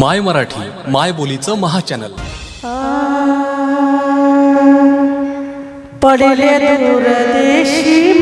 माय मराठी माय बोलीचं महाचॅनल. पडले दूरदेशी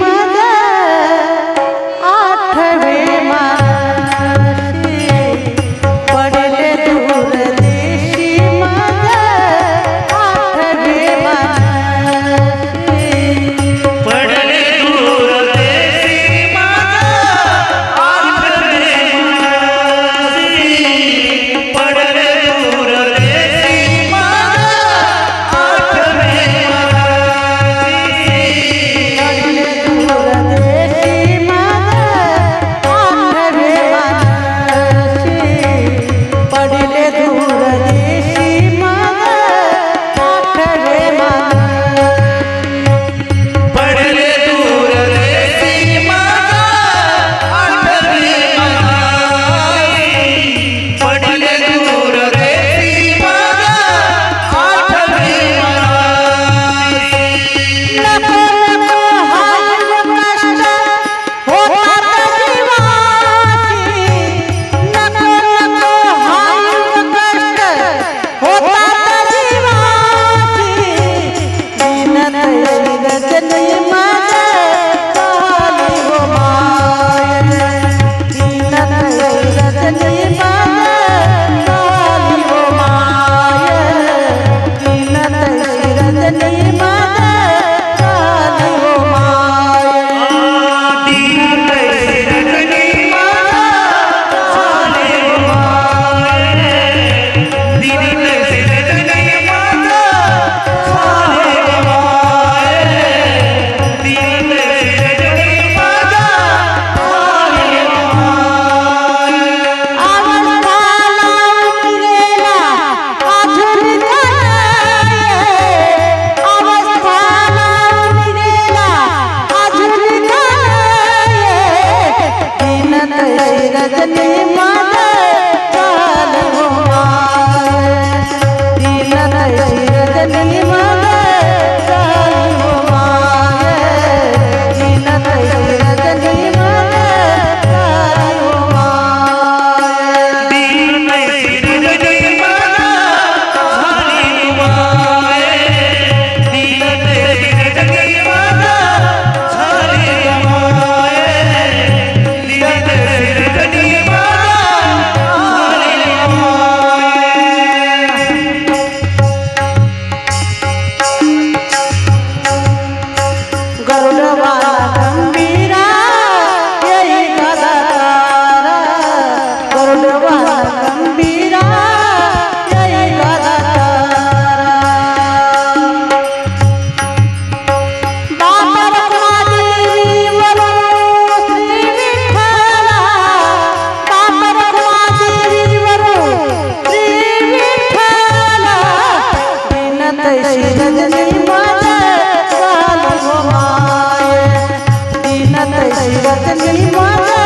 கண்களில் மாற்ற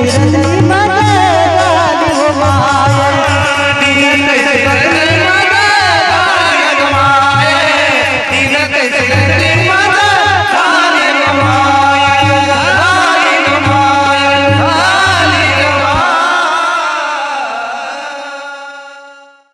Hare Hare